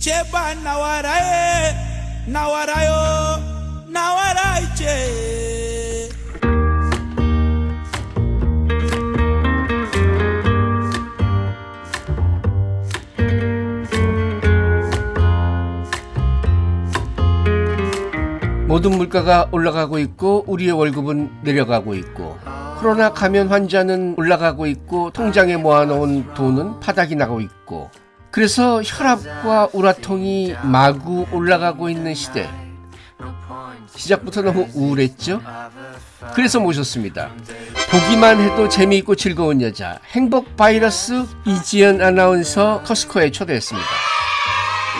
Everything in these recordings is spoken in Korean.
제발 나와라에 나와라요 나와라 이제. 모든 물가가 올라가고 있고 우리의 월급은 내려가고 있고 코로나 감염 환자는 올라가고 있고 통장에 모아놓은 돈은 바닥이 나고 있고 그래서 혈압과 우라통이 마구 올라가고 있는 시대 시작부터 너무 우울했죠? 그래서 모셨습니다. 보기만 해도 재미있고 즐거운 여자 행복 바이러스 이지연 아나운서 커스코에 초대했습니다.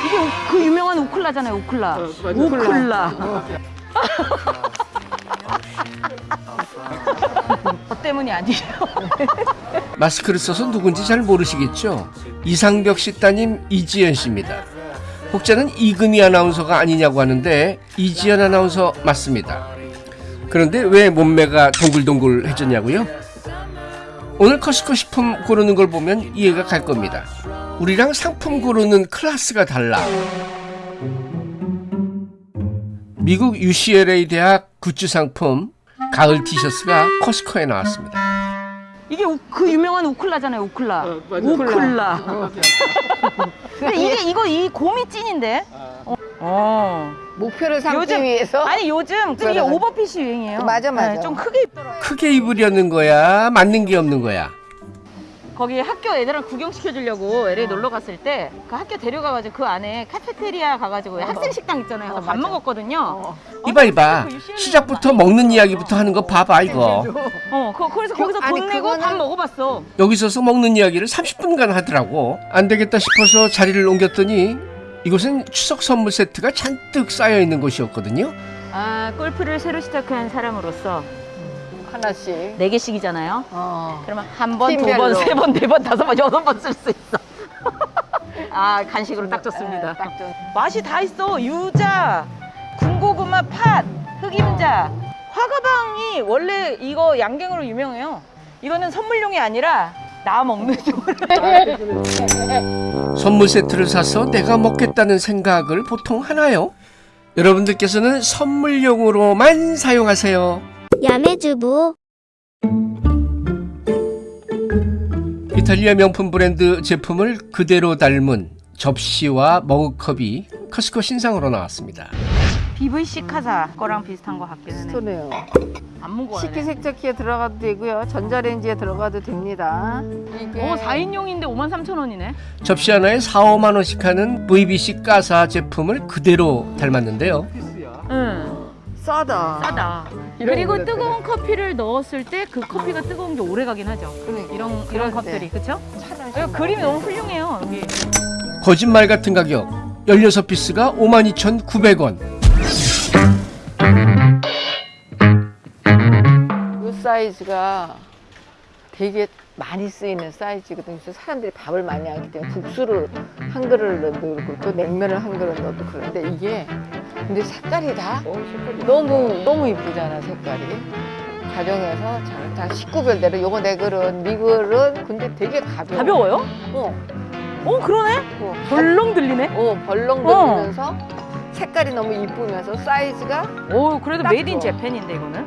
이게 우- 그 유명한 우클라잖아요, 우클라. 우클라. 저 때문이 아니에요. 마스크를 써서 누군지 잘 모르시겠죠? 이상벽 씨 따님 이지연 씨입니다. 혹자는 이금희 아나운서가 아니냐고 하는데 이지연 아나운서 맞습니다. 그런데 왜 몸매가 동글동글해졌냐고요? 오늘 커스코 식품 고르는 걸 보면 이해가 갈 겁니다. 우리랑 상품 고르는 클래스가 달라. 미국 UCLA 대학 굿즈 상품 가을 티셔츠가 커스코에 나왔습니다. 이게 우- 그 유명한 우클라잖아요, 우클라. 우클라. 근데 이게 이거 이 곰이 찐인데. 어. 어. 목표를 삼기 요즘 위해서 아니 요즘 또 이게. 오버핏이 유행이에요. 맞아, 맞아. 네, 좀 크게 입더라고요. 크게 입으려는 거야? 맞는 게 없는 거야? 거기 학교 애들랑 구경시켜 주려고 LA 놀러 갔을 때 그 학교 데려가가지고 그 안에 카페테리아 가가지고 학생 식당 있잖아요. 그래서 밥 먹었거든요. 이봐 이봐. 시작부터 먹는 이야기부터 하는 거 봐봐 이거. 어, 그, 그래서 거기서 아니, 돈 내고 그거는- 밥 먹어봤어. 여기 서서 먹는 이야기를 30분간 하더라고. 안 되겠다 싶어서 자리를 옮겼더니 이곳은 추석 선물 세트가 잔뜩 쌓여 있는 곳이었거든요. 아, 골프를 새로 시작한 사람으로서 하나씩. 네 개씩이잖아요. 어. 그러면 한 번, 두. 번, 세 번, 네 번, 다섯 번, 여섯 번 쓸 수 있어. 아, 간식으로 딱 좋습니다. 네, 딱 좋- 맛이 다 있어. 유자, 군고구마, 팥, 흑임자. 화가방이 원래 이거 양갱으로 유명해요. 이거는 선물용이 아니라 나 먹는 용. 선물 세트를 사서 내가 먹겠다는 생각을 보통 하나요? 여러분들께서는 선물용으로만 사용하세요 야매주부 이탈리아 명품 브랜드 제품을 그대로 닮은 접시와 머그컵이 커스코 신상으로 나왔습니다 BVC 카사 거랑 비슷한 거 같기는 해. 스토네요. 안 무거워요. 식기세척기에 들어가도 되고요. 전자레인지에 들어가도 됩니다. 이게 어, 4인용인데 53,000원이네. 접시 하나에 4, 5만 원씩 하는 VBC 가사 제품을 그대로 닮았는데요. 응. 싸다. 싸다. 그리고 뜨거운 커피를 넣었을 때 그 커피가 뜨거운 게 오래 가긴 하죠. 그러니까. 이런 이런. 컵들이 그렇죠? 그림이 너무 훌륭해요. 여기. 거짓말 같은 가격 16피스가 52,900원. 이 사이즈가 되게 많이 쓰이는 사이즈거든요. 그래서 사람들이 밥을 많이 하기 때문에 국수를 한 그릇을 넣고 또 냉면을 한 그릇 넣어도 그런데 이게 근데 색깔이 다 너무 너무 이쁘잖아 색깔이. 가정에서 잘다 식구별대로 요거 내 그릇, 네 그릇 근데 되게 가벼워. 가벼워요? 어, 어 그러네. 어, 벌렁 들리네. 어 벌렁 어. 들면서 색깔이 너무 이쁘면서 사이즈가 오 그래도 딱 made in. Japan인데 이거는.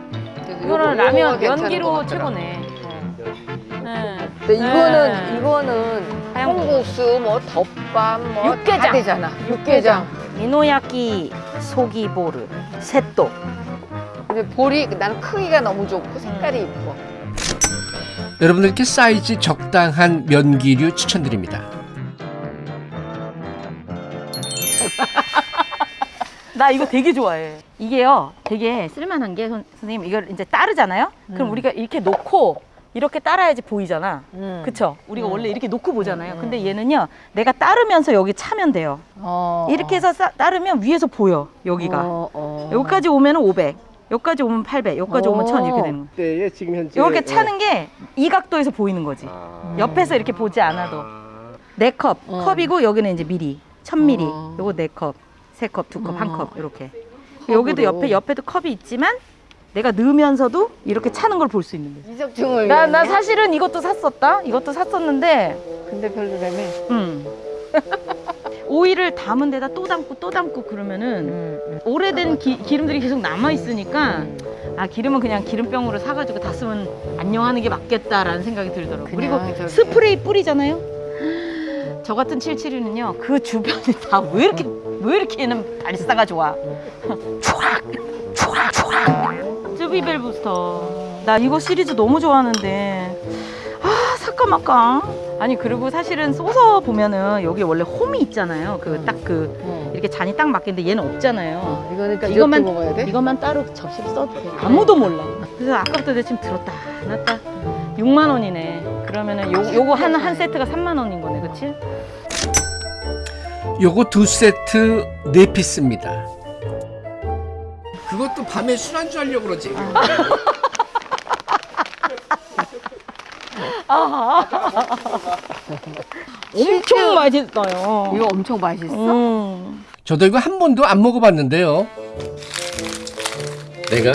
이거는 라면 같더라. 최고네. 어. 네. 근데 이거는 네. 이거는. 콩국수 뭐 덮밥 뭐 육개장. 다 되잖아. 육개장. 미노야끼 소기보르 셋도. 근데 볼이 나는 크기가 너무 좋고 색깔이 음. 이뻐. 여러분들께 사이즈 적당한 면기류 추천드립니다. 나 이거 되게 좋아해. 이게요, 되게 쓸만한 게 선, 선생님 이걸 이제 따르잖아요. 그럼 우리가 이렇게 놓고 이렇게 따라야지 보이잖아. 음. 그쵸? 우리가 음. 원래 이렇게 놓고 보잖아요. 음, 근데 얘는요, 내가 따르면서 여기 차면 돼요. 어. 이렇게 해서 싸- 따르면 위에서 보여, 여기가. 어, 어. 여기까지 오면 500, 여기까지 오면 800, 여기까지 오면 1000 이렇게 되는 거야. 네, 지금 현재 이렇게 차는 게 이 각도에서 보이는 거지. 옆에서 이렇게 보지 않아도. 네 컵, 어. 컵이고 여기는 이제 미리, 1000ml. 어. 요거 네 컵, 세 컵, 두 컵, 한 어. 컵 이렇게. 여기도 옆에 옆에도 컵이 있지만 내가 넣으면서도 이렇게 차는 걸 볼 수 있는 거지. 이적증을 나, 나? 사실은 이것도 샀었다. 이것도 샀었는데, 근데 별로라며. 음. 오일을 담은 데다 또 담고 또 담고 그러면은 음, 음. 오래된 기, 기름들이 계속 남아 있으니까 아 기름은 그냥 기름병으로 사가지고 다 쓰면 안녕하는 게 맞겠다라는 생각이 들더라고. 요 그리고 저렇게. 스프레이 뿌리잖아요. 저 같은 77이는요 그 주변이 다 왜 이렇게 왜 이렇게는 발사가 좋아. 촤악 촤악 촤악. 쯔비벨 부스터. 나 이거 시리즈 너무 좋아하는데 아 사까 말까. 아니 그리고 사실은 쏘서 보면은 여기 원래 홈이 있잖아요. 그 딱그 음. 이렇게 잔이 딱 맞겠는데 얘는 없잖아요. 어, 이거는 그러니까 이것만 이것만 먹어야 돼? 이것만 따로 접시를 써도 돼. 아무도 몰라. 그래서 아까부터 내 지금 들었다 놨다. 6만 원이네. 그러면은 요 요거 한 한 세트가 3만 원인 거네, 그렇지? 요거 두 세트 네 피스입니다. 그것도 밤에 술안주 하려고 그러지. 엄청 맛있어요. 이거 엄청 맛있어? 음. 저도 이거 한 번도 안 먹어봤는데요. 내가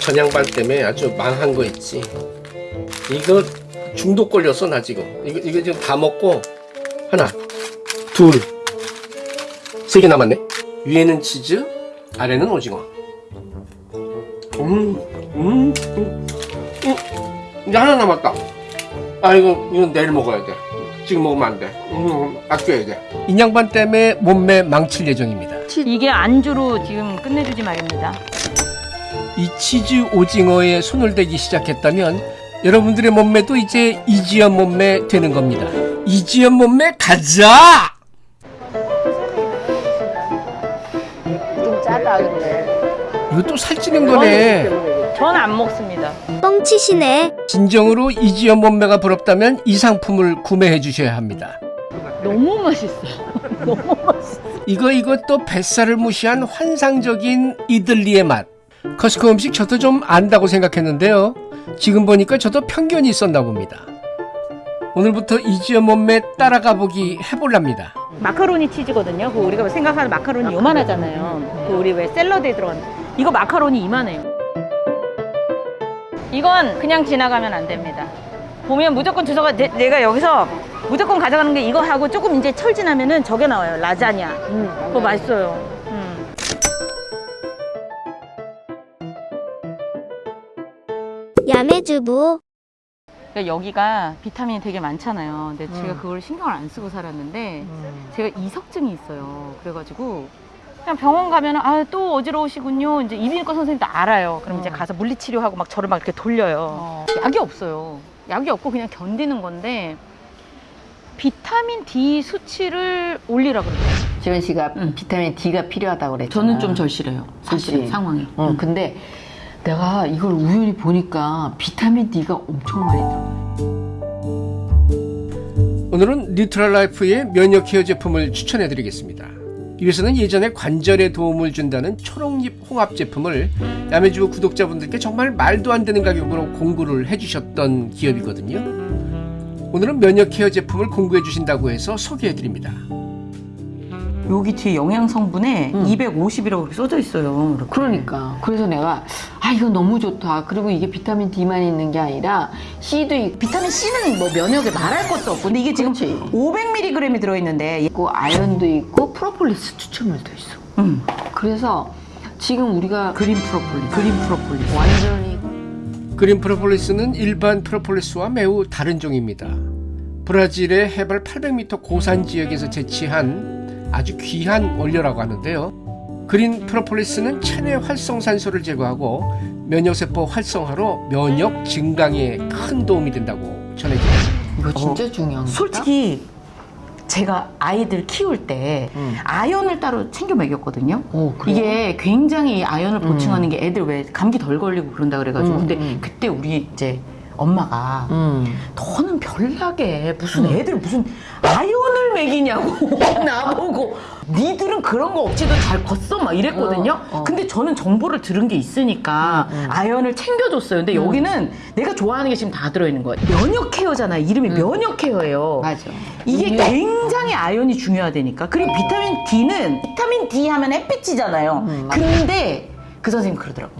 전양반 때문에 아주 망한 거 있지. 이거 중독 걸렸어 나 지금. 이거 이거 지금 다 먹고 하나, 둘, 세 개 남았네. 위에는 치즈, 아래는 오징어. 음, 음, 음, 음. 이제 하나 남았다. 아 이거 이건 내일 먹어야 돼. 지금 먹으면 안 돼. 음, 아껴야 돼. 인양반 때문에 몸매 망칠 예정입니다. 이게 안주로 지금 끝내주지 말입니다. 이 치즈 오징어에 손을 대기 시작했다면 여러분들의 몸매도 이제 이지연 몸매 되는 겁니다. 이지연 몸매 가자! 좀 짜다 근데 이거 또 살찌는 거네. 저는 안 먹습니다. 뻥치시네. 진정으로 이지연 몸매가 부럽다면 이 상품을 구매해 주셔야 합니다. 너무 맛있어. 너무 맛있어. 이거 이것도 뱃살을 무시한 환상적인 이들리의 맛. 커스코 음식 저도 좀 안다고 생각했는데요. 지금 보니까 저도 편견이 있었나 봅니다. 오늘부터 이지연 몸매 따라가 보기 해볼랍니다. 마카로니 치즈거든요. 그 우리가 생각하는 마카로니 요만하잖아요. 그 우리 왜 샐러드에 들어가는 이거 마카로니 이만해요. 이건 그냥 지나가면 안 됩니다. 보면 무조건 주소가 내, 내가 여기서 무조건 가져가는 게 이거 하고 조금 이제 철 지나면은 저게 나와요. 라자냐. 음, 그거 맛있어요. 음. 야매주부. 그러니까 여기가 비타민이 되게 많잖아요. 근데 제가 음. 그걸 신경을 안 쓰고 살았는데 음. 제가 이석증이 있어요. 그래가지고 그냥 병원 가면 아또 어지러우시군요. 이제 이비인후과 선생님도 알아요. 그럼 이제 음. 가서 물리치료하고 막 저를 막 이렇게 돌려요. 어. 약이 없어요. 약이 없고 그냥 견디는 건데 비타민 D 수치를 올리라 그래요. 지원 씨가 응. 비타민 D가 필요하다고 그랬잖아 저는 좀 절실해요. 사실? 상황이. 어, 응. 근데 내가 이걸 우연히 보니까 비타민 D가 엄청 많이 들어 오늘은 뉴트럴 라이프의 면역 care 제품을 추천해 드리겠습니다. 이에서는 예전에 관절에 도움을 준다는 초록잎 홍합 제품을 야매주부 구독자분들께 정말 말도 안 되는 가격으로 공구를 해주셨던 기업이거든요. 오늘은 면역 케어 제품을 공구해 주신다고 해서 소개해 드립니다. 여기 뒤에 영양 성분에 응. 250이라고 그렇게 써져 있어요. 이렇게. 그러니까 그래서 내가 아 이거 너무 좋다 그리고 이게 비타민 D만 있는 게 아니라 C도 있고 비타민 C는 뭐 면역에 말할 것도 없고 근데 이게 지금 그렇지. 500mg이 들어있는데 있고 아연도 있고 프로폴리스 추출물도 있어 음. 그래서 지금 우리가 그린 프로폴리스 그린 프로폴리스 완전히 그린 프로폴리스는 일반 프로폴리스와 매우 다른 종입니다. 브라질의 해발 800m 고산 지역에서 채취한 아주 귀한 원료라고 하는데요. 그린 프로폴리스는 체내 활성산소를 제거하고 면역세포 활성화로 면역 증강에 큰 도움이 된다고 전해집니다. 이거 진짜 중요한 거다 솔직히 제가 아이들 키울 때 음. 아연을 따로 챙겨 먹였거든요. 어, 그래? 이게 굉장히 아연을 보충하는 게 애들 왜 감기 덜 걸리고 그런다 그래가지고 음, 근데 음. 그때 우리 이제 엄마가 음. 너는 별나게 무슨 애들 무슨 아연을 먹이냐고 나보고 니들은 그런 거 없이도 잘 컸어 막 이랬거든요. 어, 어. 근데 저는 정보를 들은 게 있으니까 음, 음. 아연을 챙겨줬어요. 근데 여기는 내가 좋아하는 게 지금 다 들어있는 거예요. 면역 케어잖아요. 이름이 면역 케어예요. 맞아 이게 이게- 굉장히 아연이 중요하다니까. 그리고 비타민 D는 비타민 D 하면 햇빛이잖아요. 음. 근데 그 선생님 그러더라고.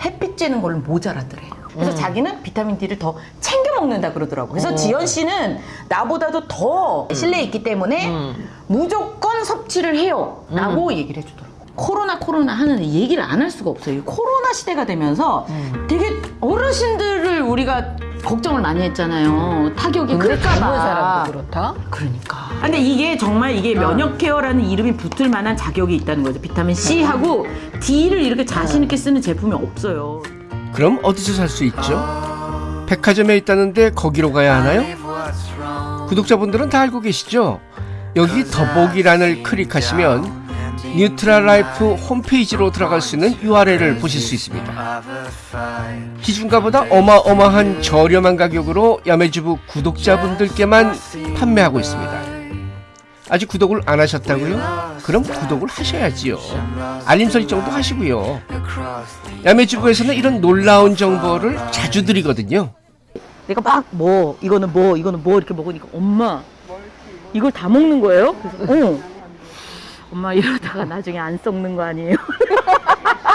햇빛 쬐는 걸로 모자라더래. 그래서 음. 자기는 비타민 D를 더 챙겨 먹는다 그러더라고. 그래서 지연 씨는 나보다도 더 실내에 있기 때문에 무조건 섭취를 해요. 라고 얘기를 해주더라고. 코로나 코로나 하는 얘기를 안 할 수가 없어요. 이 코로나 시대가 되면서 되게 어르신들을 우리가 걱정을 많이 했잖아요. 타격이 클까봐. 젊은 사람도 그렇다? 그러니까. 근데 이게 정말 이게 면역 케어라는 이름이 붙을 만한 자격이 있다는 거죠. 비타민 C하고 D를 이렇게 자신 있게 쓰는 제품이 없어요. 그럼 어디서 살 수 있죠? 백화점에 있다는데 거기로 가야 하나요? 구독자분들은 다 알고 계시죠? 여기 더보기란을 클릭하시면 뉴트랄라이프 홈페이지로 들어갈 수 있는 URL을 보실 수 있습니다. 기준가보다 어마어마한 저렴한 가격으로 야매주부 구독자분들께만 판매하고 있습니다. 아직 구독을 안 하셨다고요? 그럼 구독을 하셔야지요. 알림 설정도 하시고요. 야매주부에서는 이런 놀라운 정보를 자주 드리거든요. 내가 막 뭐 이거는 뭐 이거는 뭐 이렇게 먹으니까 엄마 이걸 다 먹는 거예요? 그래서 어. 엄마 이러다가 나중에 안 썩는 거 아니에요?